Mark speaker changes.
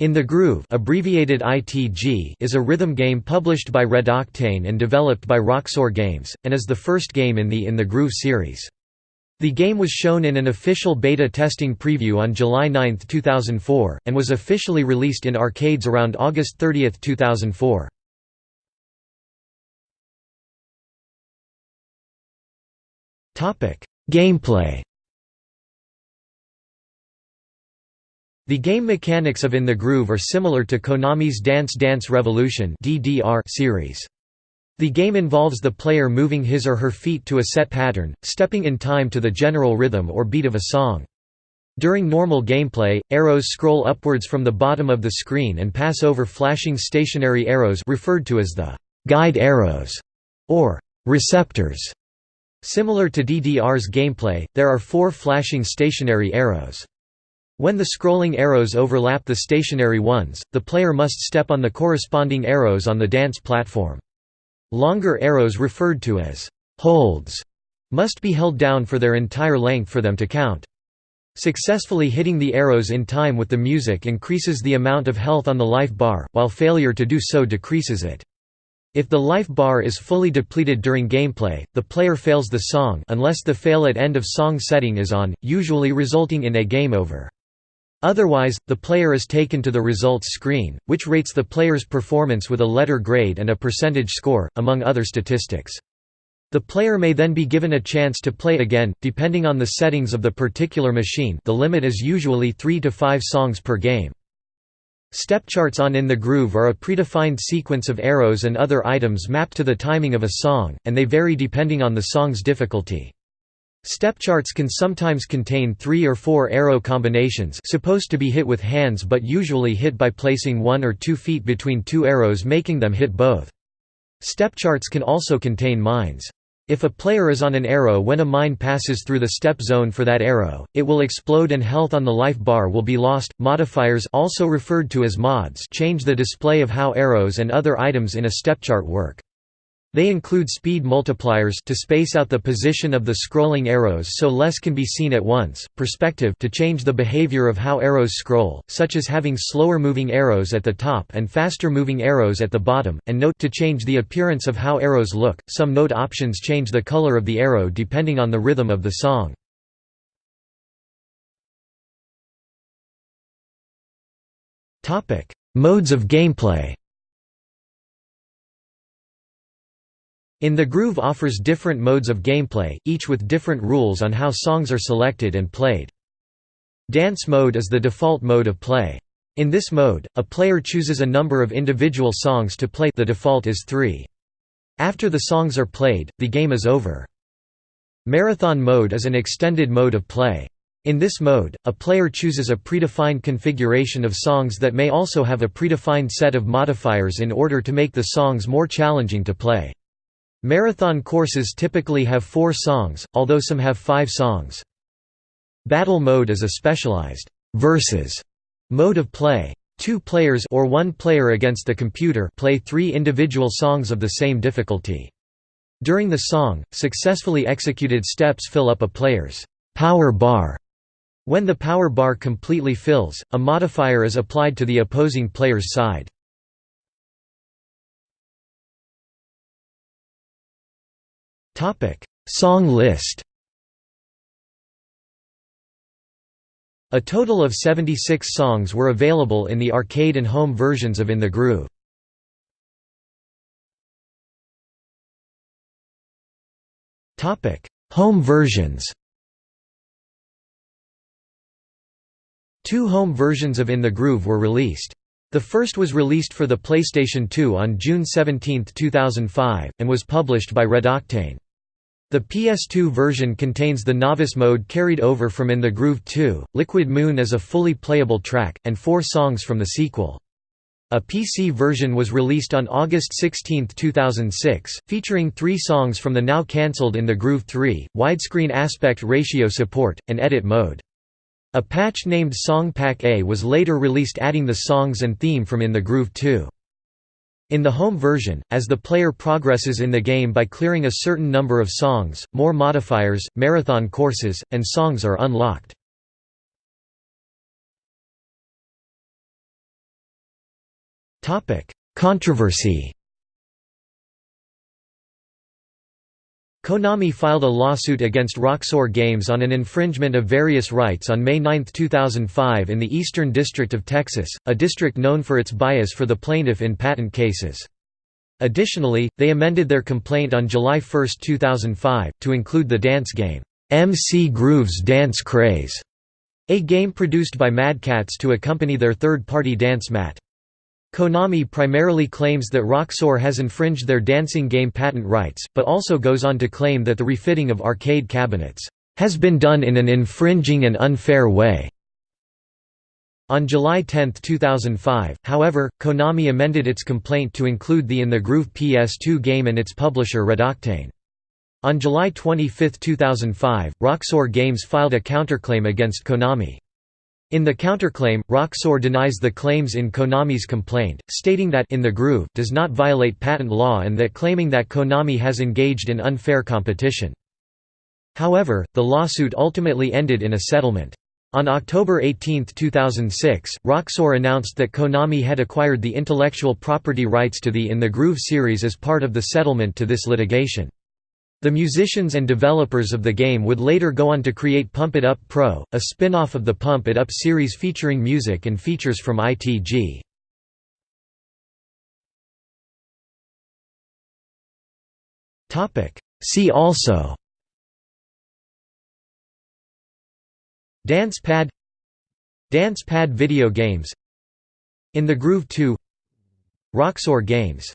Speaker 1: In the Groove abbreviated ITG is a rhythm game published by Red Octane and developed by Roxor Games, and is the first game in the In the Groove series. The game was shown in an official beta testing preview on July 9, 2004, and was officially released in arcades around August 30, 2004. Gameplay The game mechanics of In the Groove are similar to Konami's Dance Dance Revolution series. The game involves the player moving his or her feet to a set pattern, stepping in time to the general rhythm or beat of a song. During normal gameplay, arrows scroll upwards from the bottom of the screen and pass over flashing stationary arrows referred to as the guide arrows or receptors. Similar to DDR's gameplay, there are four flashing stationary arrows. When the scrolling arrows overlap the stationary ones, the player must step on the corresponding arrows on the dance platform. Longer arrows referred to as holds must be held down for their entire length for them to count. Successfully hitting the arrows in time with the music increases the amount of health on the life bar, while failure to do so decreases it. If the life bar is fully depleted during gameplay, the player fails the song unless the fail at end of song setting is on, usually resulting in a game over. Otherwise, the player is taken to the results screen, which rates the player's performance with a letter grade and a percentage score, among other statistics. The player may then be given a chance to play again, depending on the settings of the particular machine the limit is usually 3 to 5 songs per game. Step charts on In the Groove are a predefined sequence of arrows and other items mapped to the timing of a song, and they vary depending on the song's difficulty. Step charts can sometimes contain three or four arrow combinations supposed to be hit with hands but usually hit by placing one or two feet between two arrows making them hit both. Step charts can also contain mines. If a player is on an arrow when a mine passes through the step zone for that arrow, it will explode and health on the life bar will be lost. Modifiers also referred to as mods change the display of how arrows and other items in a step chart work. They include speed multipliers to space out the position of the scrolling arrows so less can be seen at once, perspective to change the behavior of how arrows scroll, such as having slower moving arrows at the top and faster moving arrows at the bottom, and note to change the appearance of how arrows look. Some note options change the color of the arrow depending on the rhythm of the song. Topic: Modes of gameplay In the Groove offers different modes of gameplay, each with different rules on how songs are selected and played. Dance mode is the default mode of play. In this mode, a player chooses a number of individual songs to play the default is 3. After the songs are played, the game is over. Marathon mode is an extended mode of play. In this mode, a player chooses a predefined configuration of songs that may also have a predefined set of modifiers in order to make the songs more challenging to play. Marathon courses typically have four songs, although some have five songs. Battle mode is a specialized versus mode of play. Two players or one player against the computer play three individual songs of the same difficulty. During the song, successfully executed steps fill up a player's power bar. When the power bar completely fills, a modifier is applied to the opposing player's side. Topic: Song list. A total of 76 songs were available in the arcade and home versions of In the Groove. Topic: Home versions. Two home versions of In the Groove were released. The first was released for the PlayStation 2 on June 17, 2005, and was published by Red Octane. The PS2 version contains the novice mode carried over from In the Groove 2, Liquid Moon as a fully playable track, and four songs from the sequel. A PC version was released on August 16, 2006, featuring three songs from the now cancelled In the Groove 3, widescreen aspect ratio support, and edit mode. A patch named Song Pack A was later released adding the songs and theme from In the Groove 2. In the home version, as the player progresses in the game by clearing a certain number of songs, more modifiers, marathon courses, and songs are unlocked. Controversy Konami filed a lawsuit against Roxor Games on an infringement of various rights on May 9, 2005 in the Eastern District of Texas, a district known for its bias for the plaintiff in patent cases. Additionally, they amended their complaint on July 1, 2005, to include the dance game, MC Groove's Dance Craze, a game produced by Mad Catz to accompany their third-party dance mat. Konami primarily claims that Roxor has infringed their dancing game patent rights, but also goes on to claim that the refitting of arcade cabinets has been done in an infringing and unfair way. On July 10, 2005, however, Konami amended its complaint to include the In the Groove PS2 game and its publisher Red Octane. On July 25, 2005, Roxor Games filed a counterclaim against Konami. In the counterclaim, Roxor denies the claims in Konami's complaint, stating that in the Groove does not violate patent law and that claiming that Konami has engaged in unfair competition. However, the lawsuit ultimately ended in a settlement. On October 18, 2006, Roxor announced that Konami had acquired the intellectual property rights to the In the Groove series as part of the settlement to this litigation. The musicians and developers of the game would later go on to create Pump It Up Pro, a spin-off of the Pump It Up series featuring music and features from ITG. See also Dance pad Dance pad video games In the Groove 2 Roxor Games